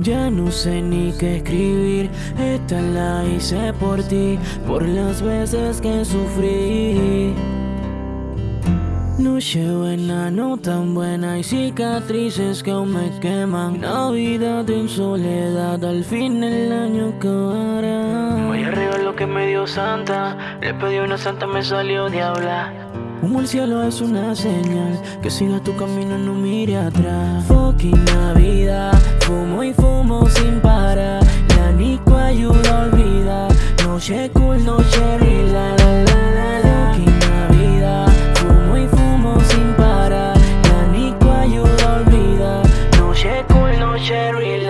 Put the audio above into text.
Ya no sé ni qué escribir, esta la hice por ti, por las veces que sufrí. Noche buena, no tan buena, hay cicatrices que aún me queman. Navidad en soledad, al fin el año acabará. Voy arriba lo que me dio Santa, le pedí una santa, me salió diabla. Humo el cielo es una señal, que siga tu camino, no mire atrás. Fucking Navidad, Noche cool, noche rila, la la la la vida, fumo y fumo sin parar. Ya ni ayuda olvida Noche cool, noche rila